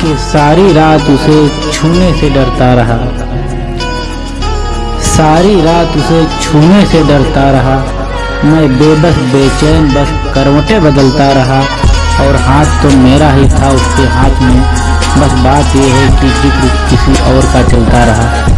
कि सारी रात उसे छूने से डरता रहा। सारी रात उसे छूने से डरता रहा। मैं बेबस, बेचैन, बस करवटें बदलता रहा। और हाथ तो मेरा ही था उसके हाथ में। बस बात यह है कि ज़िक्र किसी और का चलता रहा।